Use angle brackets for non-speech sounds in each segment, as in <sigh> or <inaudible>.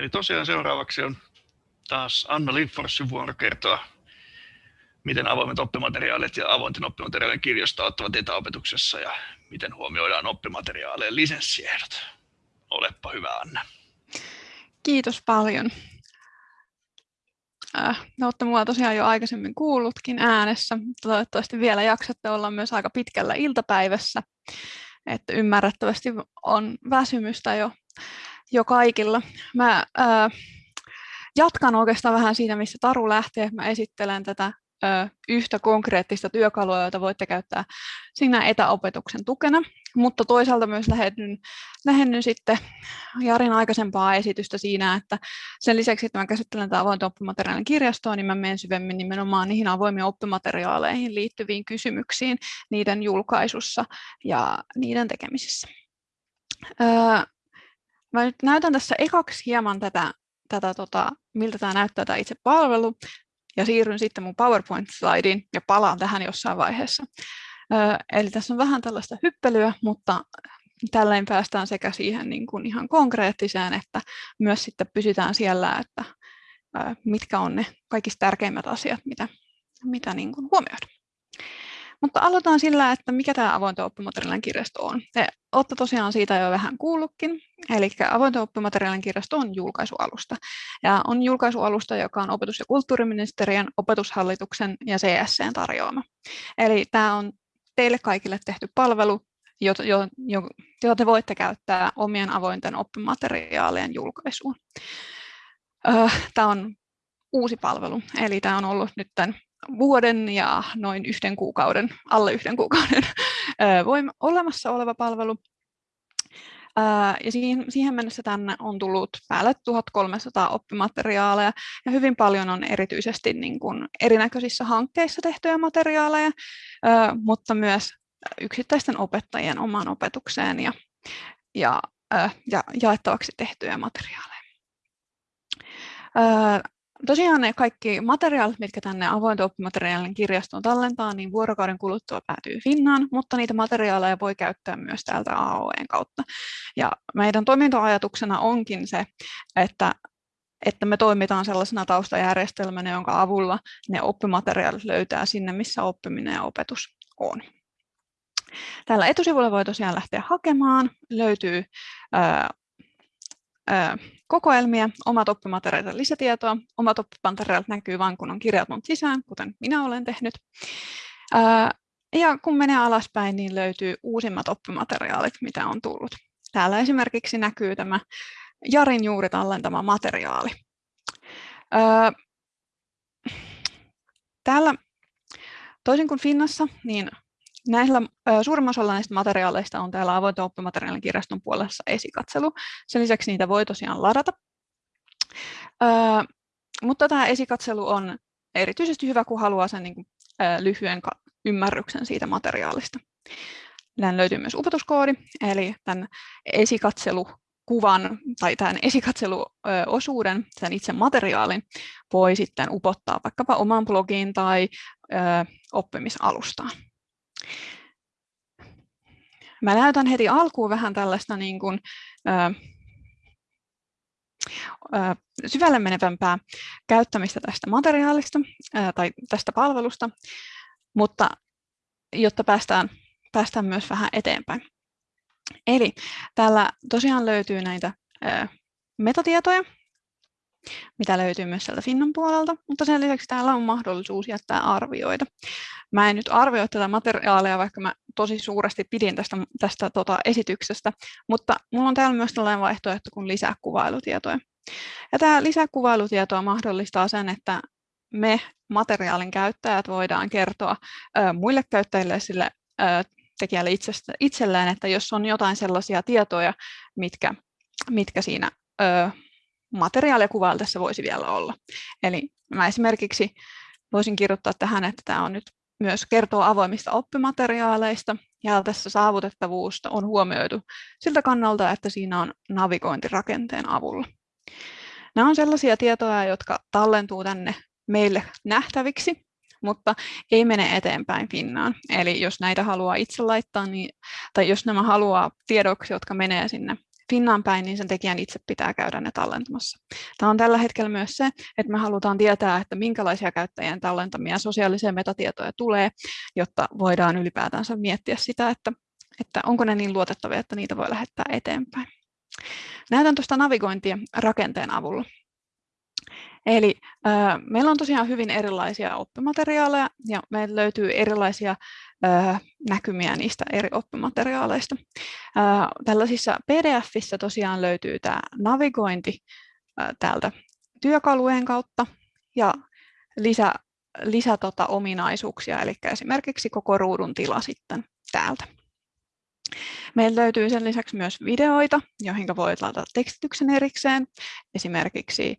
Eli tosiaan seuraavaksi on taas Anna Lindforsin vuoro kertoa, miten avoimet oppimateriaalit ja avointen oppimateriaalien kirjasto auttavat etäopetuksessa ja miten huomioidaan oppimateriaalien lisenssiehdot. Olepa hyvä, Anna. Kiitos paljon. Äh, no, olette mua tosiaan jo aikaisemmin kuullutkin äänessä. Toivottavasti vielä jaksatte olla myös aika pitkällä iltapäivässä. Että ymmärrettävästi on väsymystä jo, jo kaikilla. Mä äh, jatkan oikeastaan vähän siitä, missä Taru lähtee. Mä esittelen tätä yhtä konkreettista työkalua, jota voitte käyttää siinä etäopetuksen tukena, mutta toisaalta myös lähennyn, lähennyn sitten Jarin aikaisempaa esitystä siinä, että sen lisäksi, että mä käsittelen tätä avointa oppimateriaalin kirjastoa, niin mä menen syvemmin nimenomaan niihin avoimiin oppimateriaaleihin liittyviin kysymyksiin niiden julkaisussa ja niiden tekemisissä. Mä nyt näytän tässä ekaksi hieman tätä, tätä tota, miltä tämä näyttää tämä itse palvelu, ja siirryn sitten mun PowerPoint-slaidiin ja palaan tähän jossain vaiheessa. Eli tässä on vähän tällaista hyppelyä, mutta tällöin päästään sekä siihen niin kuin ihan konkreettiseen, että myös sitten pysytään siellä, että mitkä on ne kaikista tärkeimmät asiat, mitä, mitä niin kuin huomioidaan. Mutta aloitetaan sillä, että mikä tämä avointen oppimateriaalien kirjasto on. Te olette tosiaan siitä jo vähän kuullutkin. Eli avointen oppimateriaalien kirjasto on julkaisualusta. Ja on julkaisualusta, joka on opetus- ja kulttuuriministeriön, opetushallituksen ja CSCn tarjoama. Eli tämä on teille kaikille tehty palvelu, jota, jota te voitte käyttää omien avointen oppimateriaalien julkaisuun. Tämä on uusi palvelu, eli tämä on ollut nyt vuoden ja noin yhden kuukauden, alle yhden kuukauden <laughs> voima, olemassa oleva palvelu. Ja siihen, mennessä tänne on tullut päälle 1300 oppimateriaaleja ja hyvin paljon on erityisesti niin kuin erinäköisissä hankkeissa tehtyjä materiaaleja, mutta myös yksittäisten opettajien omaan opetukseen ja, ja, ja jaettavaksi tehtyjä materiaaleja. Tosiaan ne kaikki materiaalit, mitkä tänne avointen oppimateriaalien kirjastoon tallentaa, niin vuorokauden kuluttua päätyy Finnaan, mutta niitä materiaaleja voi käyttää myös täältä AOEn kautta. Ja meidän toimintoajatuksena onkin se, että että me toimitaan sellaisena taustajärjestelmänä, jonka avulla ne oppimateriaalit löytää sinne, missä oppiminen ja opetus on. Täällä etusivulla voi tosiaan lähteä hakemaan. Löytyy kokoelmia, omat oppimateriaalit lisätietoa. Omat oppimateriaalit näkyy vain, kun on kirjautunut sisään, kuten minä olen tehnyt. Ja kun menee alaspäin, niin löytyy uusimmat oppimateriaalit, mitä on tullut. Täällä esimerkiksi näkyy tämä Jarin juuri tallentama materiaali. Täällä, toisin kuin Finnassa, niin Näillä suurimmassa osalla näistä materiaaleista on täällä avointen oppimateriaalin kirjaston puolessa esikatselu. Sen lisäksi niitä voi tosiaan ladata. mutta tämä esikatselu on erityisesti hyvä, kun haluaa sen niin kuin, lyhyen ymmärryksen siitä materiaalista. Tämän löytyy myös opetuskoodi, eli tämän esikatselukuvan tai tämän esikatseluosuuden, sen itse materiaalin, voi sitten upottaa vaikkapa omaan blogiin tai oppimisalustaan. Mä näytän heti alkuun vähän tällaista niin kuin, ö, ö, syvälle menevämpää käyttämistä tästä materiaalista ö, tai tästä palvelusta, mutta jotta päästään, päästään myös vähän eteenpäin. Eli täällä tosiaan löytyy näitä metatietoja, mitä löytyy myös sieltä Finnan puolelta, mutta sen lisäksi täällä on mahdollisuus jättää arvioita. Mä en nyt arvioi tätä materiaalia, vaikka mä tosi suuresti pidin tästä, tästä tota, esityksestä, mutta mulla on täällä myös tällainen vaihtoehto kuin lisäkuvailutietoja. Ja tämä lisäkuvailutietoa mahdollistaa sen, että me materiaalin käyttäjät voidaan kertoa ö, muille käyttäjille sille ö, tekijälle itsestä, itselleen, että jos on jotain sellaisia tietoja, mitkä, mitkä siinä ö, materiaalia kuvailtessa voisi vielä olla. Eli mä esimerkiksi voisin kirjoittaa tähän, että tämä on nyt myös kertoo avoimista oppimateriaaleista ja tässä saavutettavuus on huomioitu siltä kannalta, että siinä on navigointirakenteen avulla. Nämä on sellaisia tietoja, jotka tallentuu tänne meille nähtäviksi, mutta ei mene eteenpäin Finnaan. Eli jos näitä haluaa itse laittaa, niin, tai jos nämä haluaa tiedoksi, jotka menee sinne Finnaan päin, niin sen tekijän itse pitää käydä ne tallentamassa. Tämä on tällä hetkellä myös se, että me halutaan tietää, että minkälaisia käyttäjien tallentamia sosiaalisia metatietoja tulee, jotta voidaan ylipäätänsä miettiä sitä, että, että onko ne niin luotettavia, että niitä voi lähettää eteenpäin. Näytän tuosta navigointia rakenteen avulla. Eli äh, meillä on tosiaan hyvin erilaisia oppimateriaaleja ja meillä löytyy erilaisia äh, näkymiä niistä eri oppimateriaaleista. Äh, tällaisissa PDFissä tosiaan löytyy tämä navigointi äh, täältä työkalujen kautta ja lisä, lisä tota, ominaisuuksia, eli esimerkiksi koko ruudun tila sitten täältä. Meillä löytyy sen lisäksi myös videoita, joihin voi laittaa tekstityksen erikseen, esimerkiksi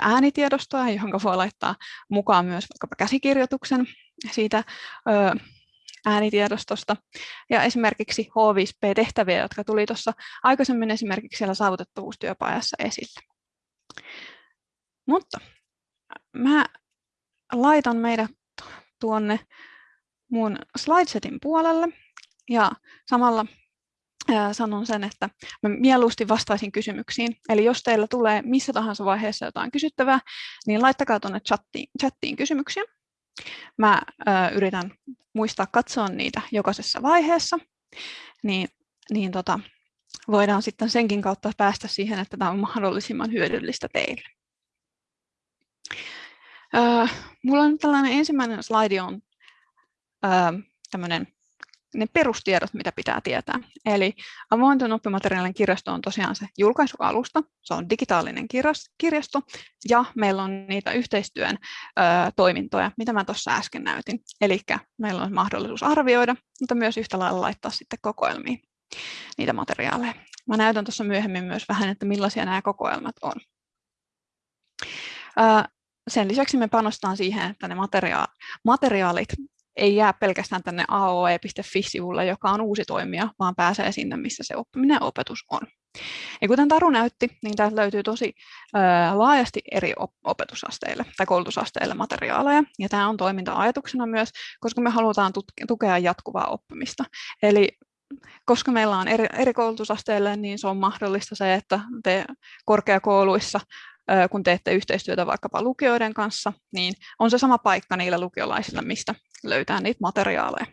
äänitiedostoa, johon voi laittaa mukaan myös vaikkapa käsikirjoituksen siitä äänitiedostosta. Ja esimerkiksi H5P-tehtäviä, jotka tuli tuossa aikaisemmin esimerkiksi siellä saavutettavuustyöpajassa esille. Mutta mä laitan meidät tuonne mun slidesetin puolelle ja samalla sanon sen, että mä mieluusti vastaisin kysymyksiin. Eli jos teillä tulee missä tahansa vaiheessa jotain kysyttävää, niin laittakaa tuonne chattiin, chattiin kysymyksiä. Mä yritän muistaa katsoa niitä jokaisessa vaiheessa, niin, niin tota, voidaan sitten senkin kautta päästä siihen, että tämä on mahdollisimman hyödyllistä teille. Mulla on tällainen ensimmäinen slaidi on ö, tämmöinen ne perustiedot, mitä pitää tietää. Eli avointen oppimateriaalien kirjasto on tosiaan se julkaisualusta, se on digitaalinen kirjasto, ja meillä on niitä yhteistyön ö, toimintoja, mitä mä tuossa äsken näytin. Eli meillä on mahdollisuus arvioida, mutta myös yhtä lailla laittaa sitten kokoelmiin niitä materiaaleja. Mä näytän tuossa myöhemmin myös vähän, että millaisia nämä kokoelmat on. Ö, sen lisäksi me panostetaan siihen, että ne materiaalit ei jää pelkästään tänne aoe.fi-sivulle, joka on uusi toimija, vaan pääsee sinne, missä se oppiminen ja opetus on. Ja kuten Taru näytti, niin täältä löytyy tosi laajasti eri opetusasteille tai koulutusasteille materiaaleja. Ja tämä on toiminta-ajatuksena myös, koska me halutaan tukea jatkuvaa oppimista. Eli koska meillä on eri, eri koulutusasteille, niin se on mahdollista se, että te korkeakouluissa kun teette yhteistyötä vaikkapa lukioiden kanssa, niin on se sama paikka niille lukiolaisille, mistä löytää niitä materiaaleja.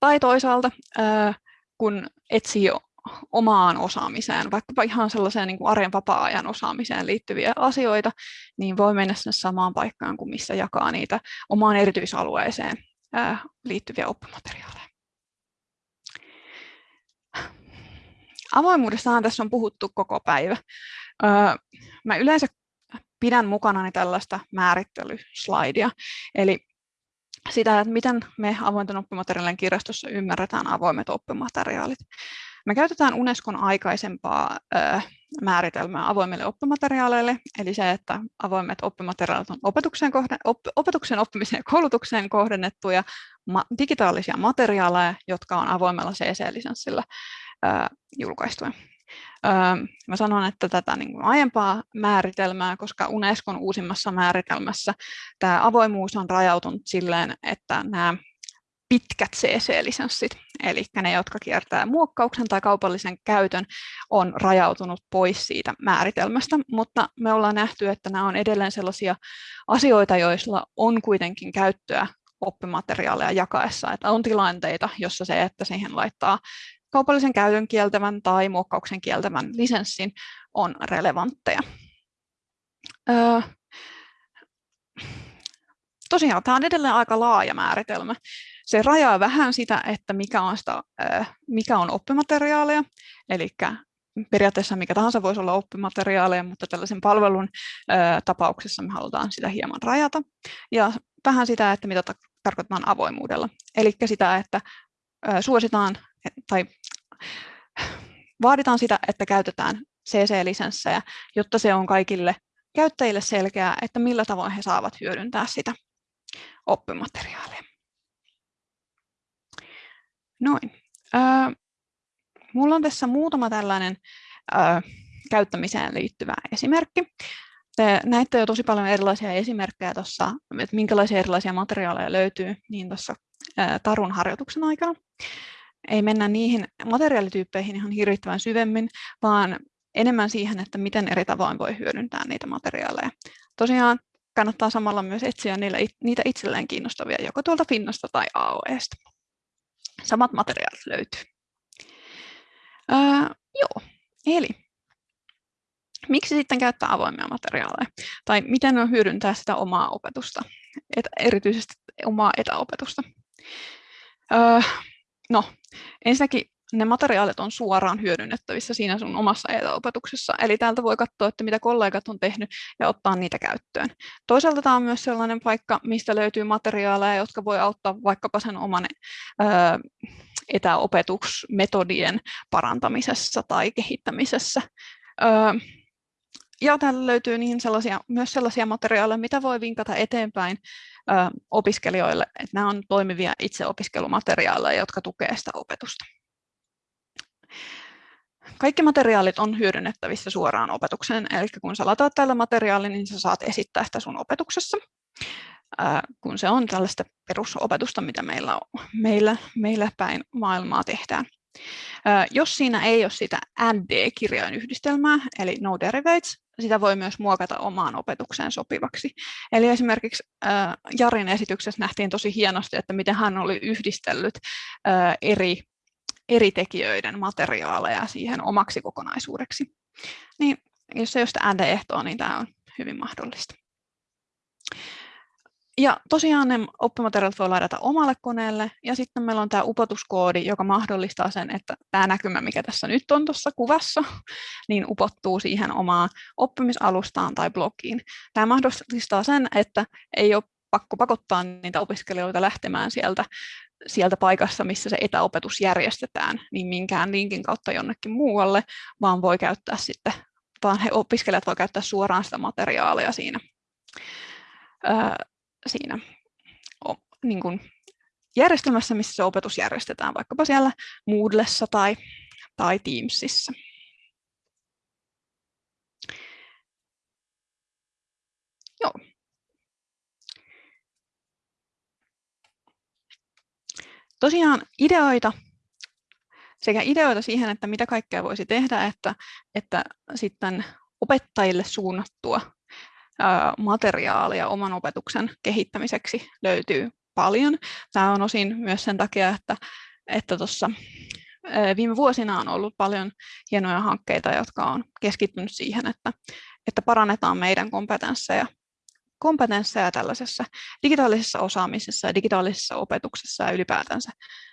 Tai toisaalta, kun etsii omaan osaamiseen, vaikkapa ihan sellaiseen niin kuin arjen vapaa-ajan osaamiseen liittyviä asioita, niin voi mennä sinne samaan paikkaan kuin missä jakaa niitä omaan erityisalueeseen liittyviä oppimateriaaleja. Avoimuudestahan tässä on puhuttu koko päivä. Mä yleensä pidän mukanani tällaista määrittelyslaidia, eli sitä, että miten me avointen oppimateriaalien kirjastossa ymmärretään avoimet oppimateriaalit. Me käytetään Unescon aikaisempaa ö, määritelmää avoimille oppimateriaaleille, eli se, että avoimet oppimateriaalit on opetukseen, kohden, op, opetuksen oppimiseen ja koulutukseen kohdennettuja ma, digitaalisia materiaaleja, jotka on avoimella CC-lisenssillä julkaistuja. Mä sanon, että tätä niin kuin aiempaa määritelmää, koska Unescon uusimmassa määritelmässä tämä avoimuus on rajautunut silleen, että nämä pitkät CC-lisenssit, eli ne, jotka kiertää muokkauksen tai kaupallisen käytön, on rajautunut pois siitä määritelmästä, mutta me ollaan nähty, että nämä on edelleen sellaisia asioita, joilla on kuitenkin käyttöä oppimateriaaleja jakaessa, että on tilanteita, jossa se, että siihen laittaa kaupallisen käytön kieltävän tai muokkauksen kieltävän lisenssin on relevantteja. Öö, tosiaan tämä on edelleen aika laaja määritelmä. Se rajaa vähän sitä, että mikä on, sitä, mikä on oppimateriaalia, eli periaatteessa mikä tahansa voisi olla oppimateriaaleja, mutta tällaisen palvelun tapauksessa me halutaan sitä hieman rajata. Ja vähän sitä, että mitä tarkoitetaan avoimuudella. Eli sitä, että suositaan tai vaaditaan sitä, että käytetään CC-lisenssejä, jotta se on kaikille käyttäjille selkeää, että millä tavoin he saavat hyödyntää sitä oppimateriaalia. Noin. Öö, mulla on tässä muutama tällainen öö, käyttämiseen liittyvä esimerkki. Te näitte jo tosi paljon erilaisia esimerkkejä tuossa, että minkälaisia erilaisia materiaaleja löytyy niin tuossa Tarun harjoituksen aikana. Ei mennä niihin materiaalityyppeihin ihan hirvittävän syvemmin, vaan enemmän siihen, että miten eri tavoin voi hyödyntää niitä materiaaleja. Tosiaan kannattaa samalla myös etsiä niille, niitä itselleen kiinnostavia, joko tuolta Finnasta tai AOEsta. Samat materiaalit löytyy. Öö, joo, eli miksi sitten käyttää avoimia materiaaleja? Tai miten on hyödyntää sitä omaa opetusta, et, erityisesti omaa etäopetusta? Öö, no, ensinnäkin ne materiaalit on suoraan hyödynnettävissä siinä sun omassa etäopetuksessa. Eli täältä voi katsoa, että mitä kollegat on tehnyt ja ottaa niitä käyttöön. Toisaalta tämä on myös sellainen paikka, mistä löytyy materiaaleja, jotka voi auttaa vaikkapa sen oman etäopetusmetodien parantamisessa tai kehittämisessä. Ja täällä löytyy niin sellaisia, myös sellaisia materiaaleja, mitä voi vinkata eteenpäin opiskelijoille, että nämä on toimivia itseopiskelumateriaaleja, jotka tukevat sitä opetusta. Kaikki materiaalit on hyödynnettävissä suoraan opetukseen, eli kun sä lataat tällä materiaalin, niin sä saat esittää sitä sun opetuksessa, kun se on tällaista perusopetusta, mitä meillä, on, meillä, meillä päin maailmaa tehdään. Jos siinä ei ole sitä ND-kirjojen yhdistelmää, eli no derivates, sitä voi myös muokata omaan opetukseen sopivaksi. Eli esimerkiksi Jarin esityksessä nähtiin tosi hienosti, että miten hän oli yhdistellyt eri eri tekijöiden materiaaleja siihen omaksi kokonaisuudeksi. Niin jos ei ole sitä ND-ehtoa, niin tämä on hyvin mahdollista. Ja tosiaan ne oppimateriaalit voi ladata omalle koneelle, ja sitten meillä on tämä upotuskoodi, joka mahdollistaa sen, että tämä näkymä, mikä tässä nyt on tuossa kuvassa, <laughs> niin upottuu siihen omaan oppimisalustaan tai blogiin. Tämä mahdollistaa sen, että ei ole pakko pakottaa niitä opiskelijoita lähtemään sieltä sieltä paikassa, missä se etäopetus järjestetään, niin minkään linkin kautta jonnekin muualle, vaan voi käyttää sitten, vaan he opiskelijat voi käyttää suoraan sitä materiaalia siinä, siinä niin kuin järjestelmässä, missä se opetus järjestetään, vaikkapa siellä Moodlessa tai, tai Teamsissa. Joo. tosiaan ideoita sekä ideoita siihen, että mitä kaikkea voisi tehdä, että, että sitten opettajille suunnattua materiaalia oman opetuksen kehittämiseksi löytyy paljon. Tämä on osin myös sen takia, että, että tuossa viime vuosina on ollut paljon hienoja hankkeita, jotka on keskittynyt siihen, että, että parannetaan meidän kompetensseja kompetensseja tällaisessa digitaalisessa osaamisessa ja digitaalisessa opetuksessa ja ylipäätänsä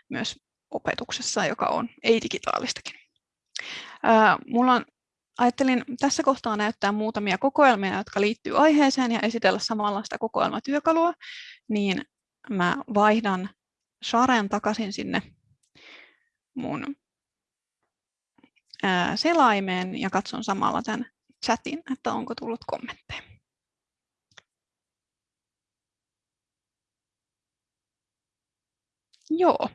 myös opetuksessa, joka on ei-digitaalistakin. Mulla on, ajattelin tässä kohtaa näyttää muutamia kokoelmia, jotka liittyy aiheeseen ja esitellä samalla sitä kokoelmatyökalua, niin mä vaihdan Sharen takaisin sinne mun selaimeen ja katson samalla tämän chatin, että onko tullut kommentteja. Joo.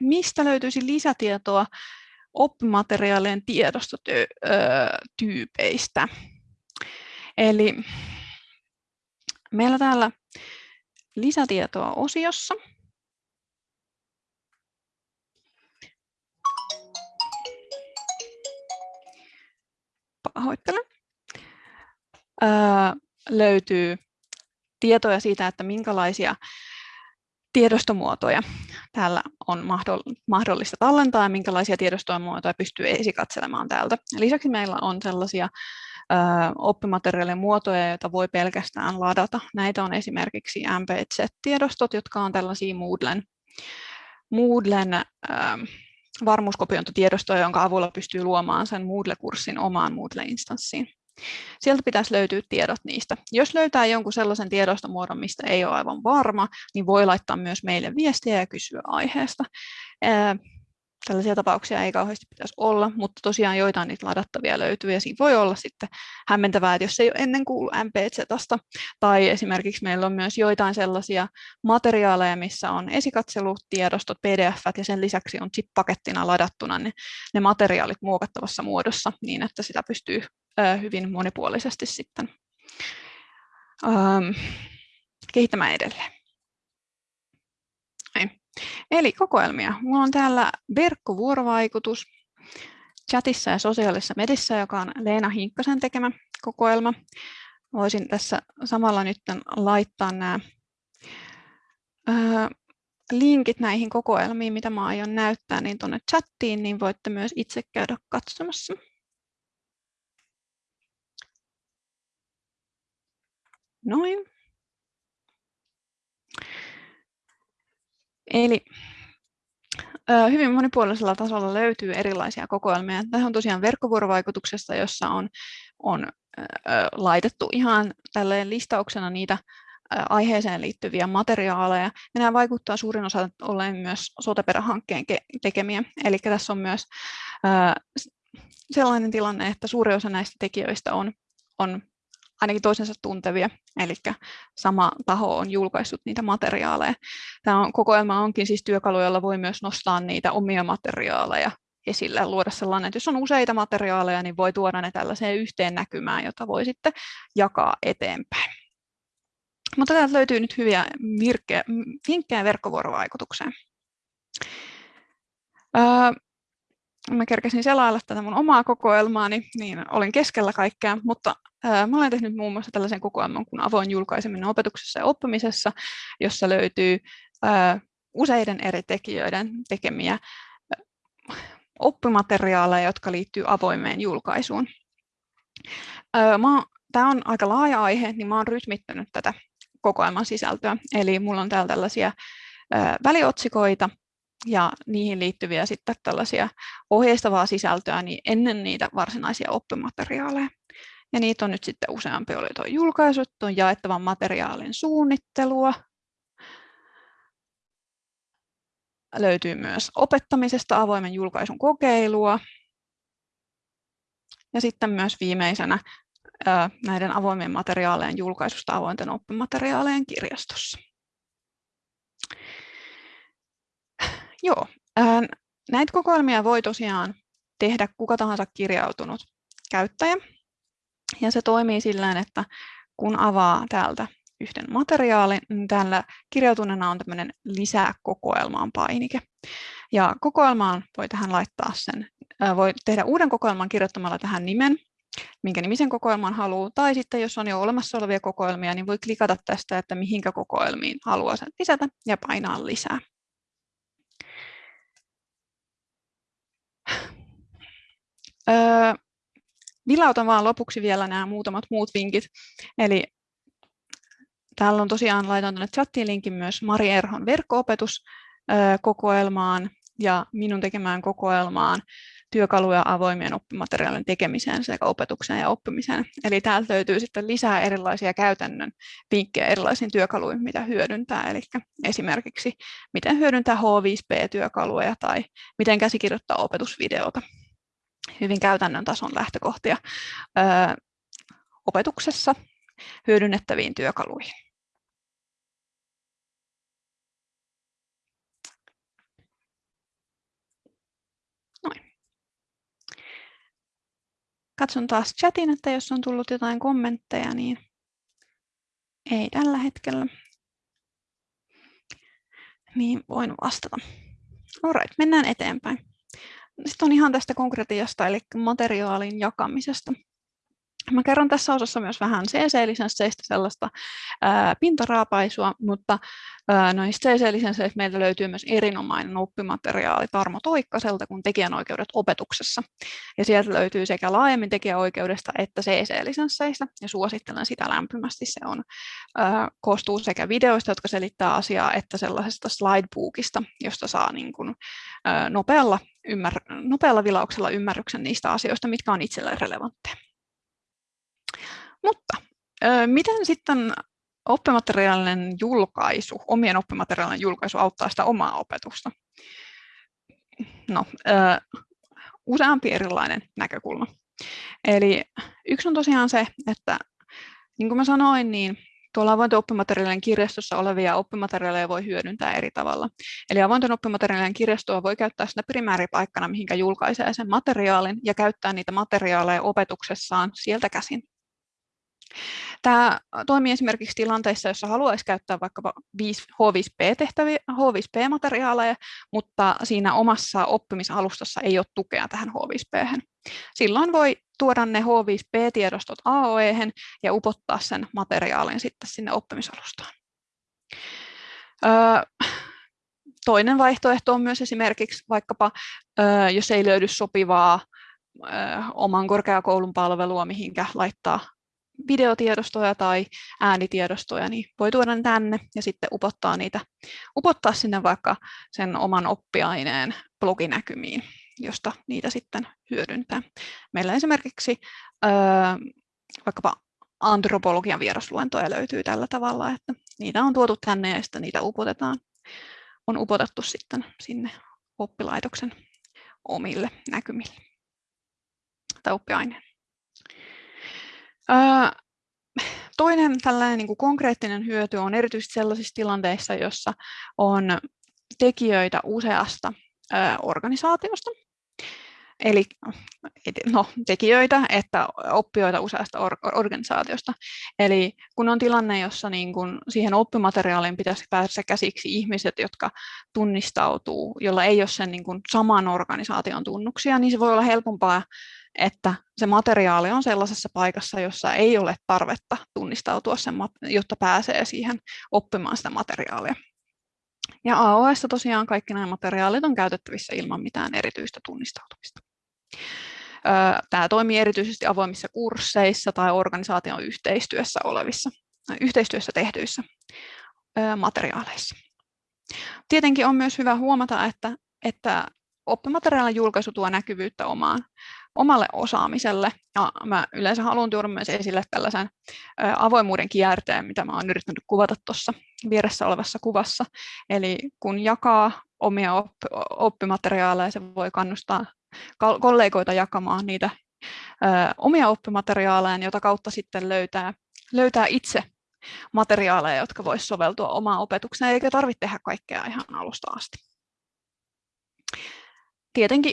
Mistä löytyisi lisätietoa oppimateriaalien tiedostotyypeistä? Eli meillä täällä lisätietoa osiossa. Pahoittelen. Öö, löytyy tietoja siitä, että minkälaisia tiedostomuotoja täällä on mahdollista tallentaa ja minkälaisia tiedostomuotoja pystyy esikatselemaan täältä. Lisäksi meillä on sellaisia oppimateriaalien muotoja, joita voi pelkästään ladata. Näitä on esimerkiksi MPZ-tiedostot, jotka on tällaisia Moodlen, Moodlen varmuuskopiointitiedostoja, jonka avulla pystyy luomaan sen Moodle-kurssin omaan Moodle-instanssiin. Sieltä pitäisi löytyä tiedot niistä. Jos löytää jonkun sellaisen tiedostomuodon, mistä ei ole aivan varma, niin voi laittaa myös meille viestiä ja kysyä aiheesta. Tällaisia tapauksia ei kauheasti pitäisi olla, mutta tosiaan joitain niitä ladattavia löytyy ja siinä voi olla sitten hämmentävää, että jos ei ole ennen kuulu MPZstä tai esimerkiksi meillä on myös joitain sellaisia materiaaleja, missä on esikatselutiedostot, pdf ja sen lisäksi on zip-pakettina ladattuna ne, ne materiaalit muokattavassa muodossa niin, että sitä pystyy hyvin monipuolisesti sitten kehittämään edelleen. Eli kokoelmia. Mulla on täällä verkkovuorovaikutus chatissa ja sosiaalisessa medissä, joka on Leena Hinkkasen tekemä kokoelma. Voisin tässä samalla nyt laittaa nämä linkit näihin kokoelmiin, mitä mä aion näyttää, niin tuonne chattiin, niin voitte myös itse käydä katsomassa. Noin. Eli hyvin monipuolisella tasolla löytyy erilaisia kokoelmia. Tämä on tosiaan verkkovuorovaikutuksesta, jossa on, on laitettu ihan tälleen listauksena niitä aiheeseen liittyviä materiaaleja. Ja nämä vaikuttaa suurin osa olleen myös soteperähankkeen tekemiä. Eli tässä on myös sellainen tilanne, että suuri osa näistä tekijöistä on, on ainakin toisensa tuntevia, eli sama taho on julkaissut niitä materiaaleja. Tämä on, kokoelma onkin siis työkalu, jolla voi myös nostaa niitä omia materiaaleja esille luoda sellainen, että jos on useita materiaaleja, niin voi tuoda ne tällaiseen yhteen näkymään, jota voi sitten jakaa eteenpäin. Mutta täältä löytyy nyt hyviä virkkejä, vinkkejä verkkovuorovaikutukseen. Öö, mä kerkesin selailla tätä mun omaa kokoelmaani, niin olin keskellä kaikkea, mutta mä olen tehnyt muun muassa tällaisen kokoelman kuin avoin julkaiseminen opetuksessa ja oppimisessa, jossa löytyy useiden eri tekijöiden tekemiä oppimateriaaleja, jotka liittyy avoimeen julkaisuun. Tämä on aika laaja aihe, niin mä olen rytmittänyt tätä kokoelman sisältöä. Eli mulla on täällä tällaisia väliotsikoita ja niihin liittyviä sitten tällaisia ohjeistavaa sisältöä niin ennen niitä varsinaisia oppimateriaaleja. Ja niitä on nyt sitten useampi oli tuo julkaisut, on jaettavan materiaalin suunnittelua. Löytyy myös opettamisesta avoimen julkaisun kokeilua. Ja sitten myös viimeisenä näiden avoimien materiaalien julkaisusta avointen oppimateriaalien kirjastossa. Joo, näitä kokoelmia voi tosiaan tehdä kuka tahansa kirjautunut käyttäjä. Ja se toimii sillä että kun avaa täältä yhden materiaalin, niin täällä kirjautuneena on tämmöinen lisää kokoelmaan painike. Ja kokoelmaan voi tähän laittaa sen, voi tehdä uuden kokoelman kirjoittamalla tähän nimen minkä nimisen kokoelman haluaa, tai sitten jos on jo olemassa olevia kokoelmia, niin voi klikata tästä, että mihinkä kokoelmiin haluaa sen lisätä ja painaa lisää. Öö, vilautan vaan lopuksi vielä nämä muutamat muut vinkit. Eli täällä on tosiaan, laitan tuonne chattiin linkin myös Mari Erhon verkko-opetuskokoelmaan ja minun tekemään kokoelmaan työkaluja avoimien oppimateriaalien tekemiseen sekä opetukseen ja oppimiseen. Eli täältä löytyy sitten lisää erilaisia käytännön vinkkejä erilaisiin työkaluihin, mitä hyödyntää. Eli esimerkiksi miten hyödyntää H5P-työkaluja tai miten käsikirjoittaa opetusvideota. Hyvin käytännön tason lähtökohtia öö, opetuksessa hyödynnettäviin työkaluihin. Katson taas chatin, että jos on tullut jotain kommentteja, niin ei tällä hetkellä. Niin voin vastata. Alright, mennään eteenpäin. Sitten on ihan tästä konkretiasta, eli materiaalin jakamisesta. Mä kerron tässä osassa myös vähän CC-lisensseistä sellaista ää, pintaraapaisua, mutta noista CC-lisensseistä meiltä löytyy myös erinomainen oppimateriaali Tarmo Toikkaselta kuin tekijänoikeudet opetuksessa. Ja sieltä löytyy sekä laajemmin tekijäoikeudesta että CC-lisensseistä, ja suosittelen sitä lämpimästi. Se on, ää, koostuu sekä videoista, jotka selittää asiaa, että sellaisesta slidebookista, josta saa niin kuin, ää, nopealla, ymmär- nopealla vilauksella ymmärryksen niistä asioista, mitkä on itselle relevantteja. Mutta miten sitten oppimateriaalinen julkaisu, omien oppimateriaalien julkaisu auttaa sitä omaa opetusta? No, useampi erilainen näkökulma. Eli yksi on tosiaan se, että niin kuin mä sanoin, niin tuolla avointen oppimateriaalien kirjastossa olevia oppimateriaaleja voi hyödyntää eri tavalla. Eli avointen oppimateriaalien kirjastoa voi käyttää siinä primääripaikkana, mihinkä julkaisee sen materiaalin, ja käyttää niitä materiaaleja opetuksessaan sieltä käsin. Tämä toimii esimerkiksi tilanteissa, jossa haluaisi käyttää vaikkapa H5P-tehtäviä, H5P-materiaaleja, mutta siinä omassa oppimisalustassa ei ole tukea tähän H5P. Silloin voi tuoda ne H5P-tiedostot AOE ja upottaa sen materiaalin sitten sinne oppimisalustaan. Toinen vaihtoehto on myös esimerkiksi vaikkapa, jos ei löydy sopivaa oman korkeakoulun palvelua, mihinkä laittaa videotiedostoja tai äänitiedostoja, niin voi tuoda ne tänne ja sitten upottaa niitä, upottaa sinne vaikka sen oman oppiaineen bloginäkymiin, josta niitä sitten hyödyntää. Meillä esimerkiksi öö, vaikkapa antropologian vierasluentoja löytyy tällä tavalla, että niitä on tuotu tänne ja sitten niitä upotetaan, on upotettu sitten sinne oppilaitoksen omille näkymille tai oppiaineen. <sighs> Toinen tällainen niin kuin konkreettinen hyöty on erityisesti sellaisissa tilanteissa, jossa on tekijöitä useasta organisaatiosta. Eli no, tekijöitä että oppijoita useasta or organisaatiosta. Eli kun on tilanne, jossa niin kun siihen oppimateriaaliin pitäisi päästä käsiksi ihmiset, jotka tunnistautuu, jolla ei ole sen niin kun saman organisaation tunnuksia, niin se voi olla helpompaa että se materiaali on sellaisessa paikassa, jossa ei ole tarvetta tunnistautua, sen, jotta pääsee siihen oppimaan sitä materiaalia. Ja AOS tosiaan kaikki nämä materiaalit on käytettävissä ilman mitään erityistä tunnistautumista. Tämä toimii erityisesti avoimissa kursseissa tai organisaation yhteistyössä olevissa, yhteistyössä tehdyissä materiaaleissa. Tietenkin on myös hyvä huomata, että, että oppimateriaalin julkaisu tuo näkyvyyttä omaan omalle osaamiselle. Ja mä yleensä haluan tuoda myös esille tällaisen avoimuuden kierteen, mitä mä oon yrittänyt kuvata tuossa vieressä olevassa kuvassa. Eli kun jakaa omia oppimateriaaleja, se voi kannustaa kollegoita jakamaan niitä omia oppimateriaaleja, jota kautta sitten löytää, löytää itse materiaaleja, jotka voisivat soveltua omaan opetukseen, eikä tarvitse tehdä kaikkea ihan alusta asti tietenkin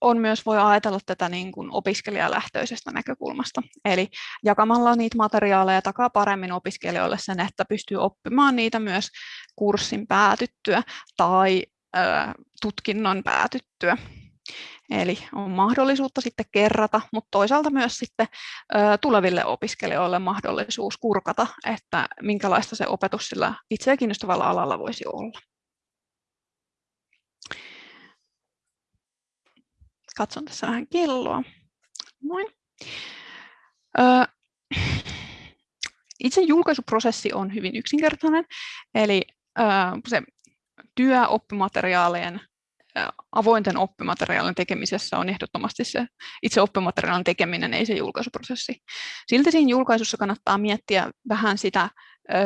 on myös voi ajatella tätä niin kuin opiskelijalähtöisestä näkökulmasta. Eli jakamalla niitä materiaaleja takaa paremmin opiskelijoille sen, että pystyy oppimaan niitä myös kurssin päätyttyä tai ö, tutkinnon päätyttyä. Eli on mahdollisuutta sitten kerrata, mutta toisaalta myös sitten tuleville opiskelijoille mahdollisuus kurkata, että minkälaista se opetus sillä itseä kiinnostavalla alalla voisi olla. Katson tässä vähän kelloa. Noin. Itse julkaisuprosessi on hyvin yksinkertainen, eli se työ oppimateriaalien avointen oppimateriaalien tekemisessä on ehdottomasti se itse oppimateriaalin tekeminen, ei se julkaisuprosessi. Silti siinä julkaisussa kannattaa miettiä vähän sitä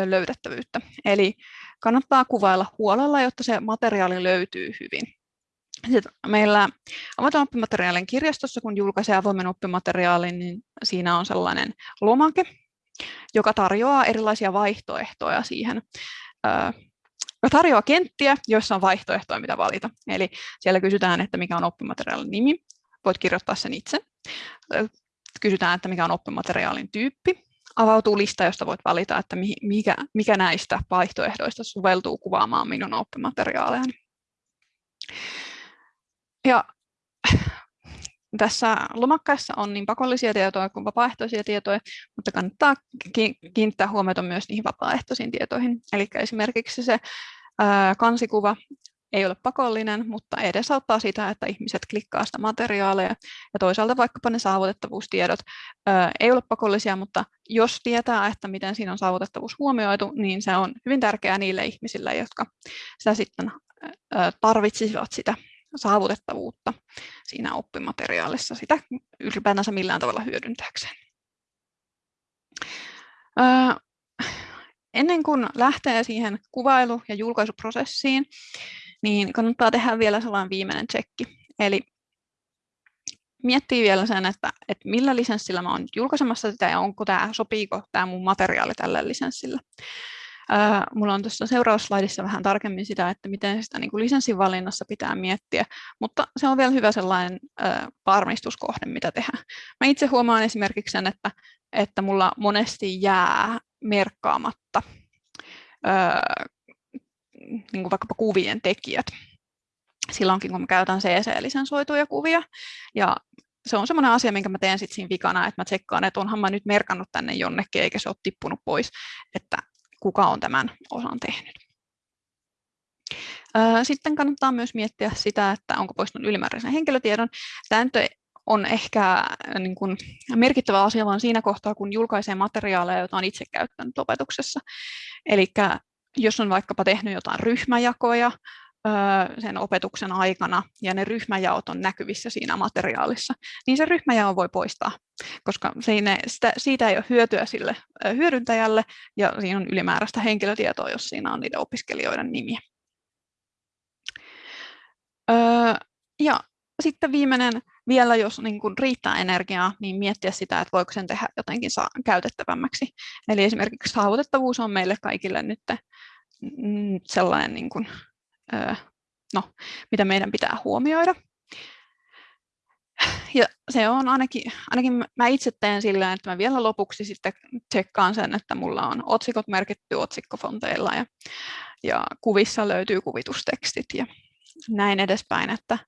löydettävyyttä. Eli kannattaa kuvailla huolella, jotta se materiaali löytyy hyvin. Sitten meillä avoimen oppimateriaalin kirjastossa, kun julkaisee avoimen oppimateriaalin, niin siinä on sellainen lomake, joka tarjoaa erilaisia vaihtoehtoja siihen. Joka tarjoaa kenttiä, joissa on vaihtoehtoja, mitä valita. Eli siellä kysytään, että mikä on oppimateriaalin nimi. Voit kirjoittaa sen itse. Kysytään, että mikä on oppimateriaalin tyyppi. Avautuu lista, josta voit valita, että mikä, mikä näistä vaihtoehdoista soveltuu kuvaamaan minun oppimateriaaleani. Ja tässä lomakkaissa on niin pakollisia tietoja kuin vapaaehtoisia tietoja, mutta kannattaa kiinnittää huomiota myös niihin vapaaehtoisiin tietoihin. Eli esimerkiksi se kansikuva ei ole pakollinen, mutta edesauttaa sitä, että ihmiset klikkaa sitä materiaalia. Ja toisaalta vaikkapa ne saavutettavuustiedot ei ole pakollisia, mutta jos tietää, että miten siinä on saavutettavuus huomioitu, niin se on hyvin tärkeää niille ihmisille, jotka sitä sitten tarvitsisivat sitä saavutettavuutta siinä oppimateriaalissa sitä ylipäätänsä millään tavalla hyödyntääkseen. Ennen kuin lähtee siihen kuvailu- ja julkaisuprosessiin, niin kannattaa tehdä vielä sellainen viimeinen tsekki. Eli miettii vielä sen, että, että millä lisenssillä mä olen julkaisemassa sitä ja onko tämä, sopiiko tämä mun materiaali tällä lisenssillä. Mulla on tuossa seuraavassa slaidissa vähän tarkemmin sitä, että miten sitä niin kuin lisenssin valinnassa pitää miettiä, mutta se on vielä hyvä sellainen varmistuskohde, mitä tehdään. Mä itse huomaan esimerkiksi sen, että että mulla monesti jää merkkaamatta niin kuin vaikkapa kuvien tekijät silloinkin, kun mä käytän CC-lisensoituja kuvia. Ja se on semmoinen asia, minkä mä teen sitten siinä vikana, että mä tsekkaan, että onhan mä nyt merkannut tänne jonnekin, eikä se ole tippunut pois, että kuka on tämän osan tehnyt. Sitten kannattaa myös miettiä sitä, että onko poistunut ylimääräisen henkilötiedon. Tämä nyt on ehkä niin kuin merkittävä asia vaan siinä kohtaa, kun julkaisee materiaaleja, joita on itse käyttänyt opetuksessa. Eli jos on vaikkapa tehnyt jotain ryhmäjakoja sen opetuksen aikana ja ne ryhmäjaot on näkyvissä siinä materiaalissa, niin se ryhmäjao voi poistaa, koska sitä, siitä ei ole hyötyä sille hyödyntäjälle ja siinä on ylimääräistä henkilötietoa, jos siinä on niiden opiskelijoiden nimiä. Ja sitten viimeinen, vielä jos niin kuin riittää energiaa, niin miettiä sitä, että voiko sen tehdä jotenkin käytettävämmäksi. Eli esimerkiksi saavutettavuus on meille kaikille nyt sellainen, niin kuin, no, mitä meidän pitää huomioida. Ja se on ainakin, ainakin mä itse teen sillä, että mä vielä lopuksi sitten tsekkaan sen, että mulla on otsikot merkitty otsikkofonteilla ja, ja kuvissa löytyy kuvitustekstit ja näin edespäin, että,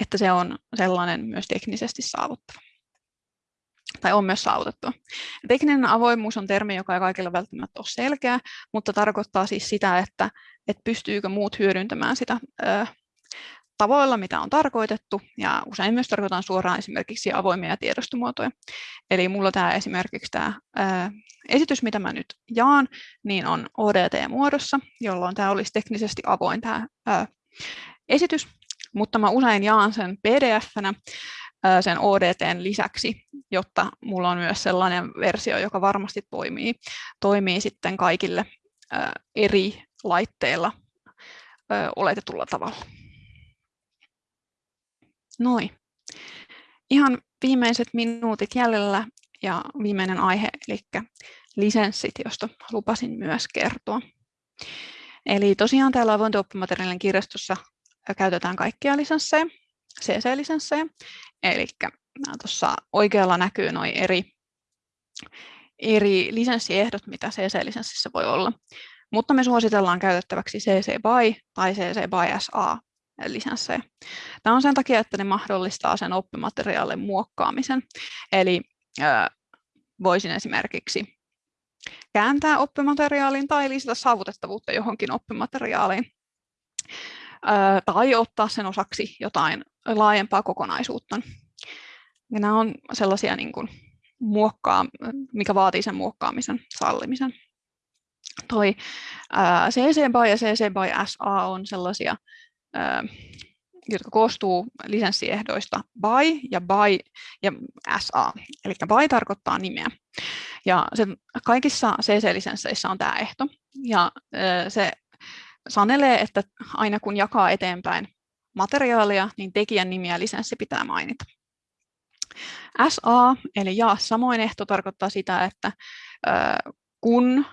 että se on sellainen myös teknisesti saavuttava. Tai on myös saavutettu. Tekninen avoimuus on termi, joka ei kaikilla välttämättä ole selkeä, mutta tarkoittaa siis sitä, että, että pystyykö muut hyödyntämään sitä ö, tavoilla, mitä on tarkoitettu, ja usein myös tarkoitan suoraan esimerkiksi avoimia tiedostomuotoja. Eli mulla tämä esimerkiksi tämä ää, esitys, mitä mä nyt jaan, niin on ODT-muodossa, jolloin tämä olisi teknisesti avoin tämä ää, esitys, mutta mä usein jaan sen pdf-nä sen ODTn lisäksi, jotta mulla on myös sellainen versio, joka varmasti toimii, toimii sitten kaikille eri laitteilla oletetulla tavalla. Noin. Ihan viimeiset minuutit jäljellä ja viimeinen aihe, eli lisenssit, josta lupasin myös kertoa. Eli tosiaan täällä avointo-oppimateriaalin kirjastossa käytetään kaikkia lisenssejä, CC-lisenssejä. Eli tuossa oikealla näkyy noin eri, eri lisenssiehdot, mitä CC-lisenssissä voi olla. Mutta me suositellaan käytettäväksi CC BY tai CC BY SA lisenssejä. Tämä on sen takia, että ne mahdollistaa sen oppimateriaalin muokkaamisen. Eli äh, voisin esimerkiksi kääntää oppimateriaalin tai lisätä saavutettavuutta johonkin oppimateriaaliin tai ottaa sen osaksi jotain laajempaa kokonaisuutta. Ja nämä on sellaisia, niin kuin, muokkaa, mikä vaatii sen muokkaamisen sallimisen. Toi CC BY ja CC BY SA on sellaisia, jotka koostuu lisenssiehdoista BY ja BY ja SA. Eli BY tarkoittaa nimeä. Ja se, kaikissa CC-lisensseissä on tämä ehto. Ja se sanelee, että aina kun jakaa eteenpäin materiaalia, niin tekijän nimi ja lisenssi pitää mainita. SA, eli jaa samoin ehto, tarkoittaa sitä, että kun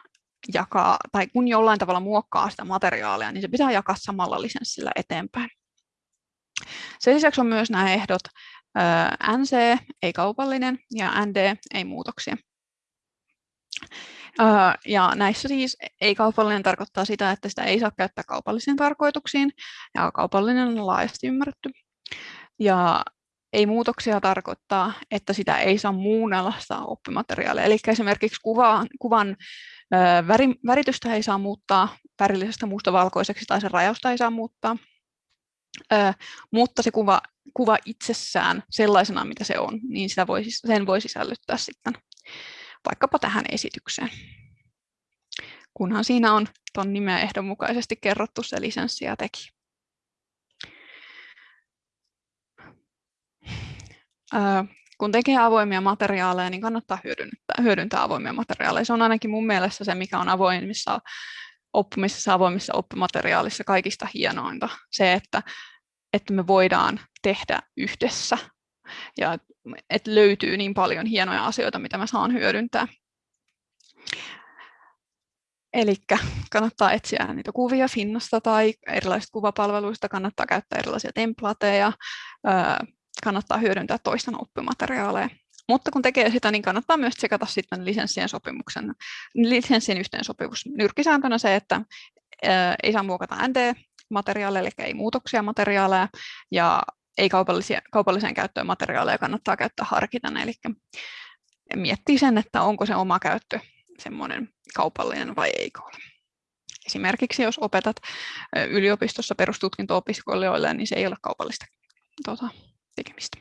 jakaa, tai kun jollain tavalla muokkaa sitä materiaalia, niin se pitää jakaa samalla lisenssillä eteenpäin. Sen lisäksi on myös nämä ehdot NC, ei kaupallinen, ja ND, ei muutoksia. Ja näissä siis ei-kaupallinen tarkoittaa sitä, että sitä ei saa käyttää kaupallisiin tarkoituksiin, ja kaupallinen on laajasti ymmärretty. Ja ei muutoksia tarkoittaa, että sitä ei saa muunnella sitä oppimateriaalia. Eli esimerkiksi kuvan, kuvan väri, väritystä ei saa muuttaa värillisestä mustavalkoiseksi tai sen rajausta ei saa muuttaa. mutta se kuva, kuva itsessään sellaisena, mitä se on, niin sitä voi, sen voi sisällyttää sitten vaikkapa tähän esitykseen. Kunhan siinä on tuon nimeä ehdonmukaisesti kerrottu se lisenssi ja teki. kun tekee avoimia materiaaleja, niin kannattaa hyödyntää, hyödyntää avoimia materiaaleja. Se on ainakin mun mielestä se, mikä on avoimissa oppimisessa, avoimissa oppimateriaalissa kaikista hienointa. Se, että, että me voidaan tehdä yhdessä ja että löytyy niin paljon hienoja asioita, mitä mä saan hyödyntää. Eli kannattaa etsiä niitä kuvia Finnasta tai erilaisista kuvapalveluista, kannattaa käyttää erilaisia templateja, kannattaa hyödyntää toisten oppimateriaaleja Mutta kun tekee sitä, niin kannattaa myös tsekata sitten lisenssien sopimuksen, lisenssien yhteensopivuus. Nyrkkisääntönä se, että ei saa muokata ND-materiaaleja, eli ei muutoksia materiaaleja, ja ei kaupalliseen käyttöön materiaaleja kannattaa käyttää harkiten, eli miettii sen, että onko se oma käyttö semmoinen kaupallinen vai eikö ole. Esimerkiksi jos opetat yliopistossa perustutkinto-opiskelijoille, niin se ei ole kaupallista tuota, tekemistä.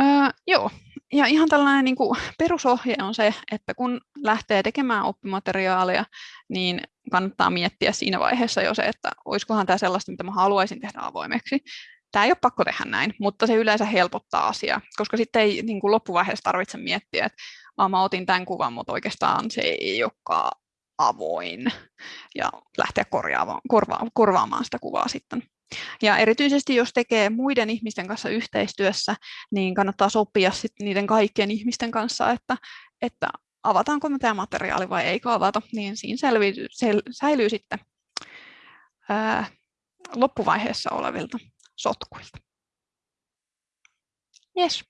Öö, joo, ja ihan tällainen niin kuin perusohje on se, että kun lähtee tekemään oppimateriaalia, niin kannattaa miettiä siinä vaiheessa jo se, että olisikohan tämä sellaista, mitä mä haluaisin tehdä avoimeksi. Tämä ei ole pakko tehdä näin, mutta se yleensä helpottaa asiaa, koska sitten ei niin kuin loppuvaiheessa tarvitse miettiä, että mä otin tämän kuvan, mutta oikeastaan se ei olekaan avoin ja lähteä korjaamaan, korva, korvaamaan sitä kuvaa sitten. Ja erityisesti jos tekee muiden ihmisten kanssa yhteistyössä, niin kannattaa sopia sit niiden kaikkien ihmisten kanssa, että, että avataanko tämä materiaali vai eikö avata, niin siinä selviytyy, sel, säilyy sitten ää, loppuvaiheessa olevilta sotkuilta. Yes.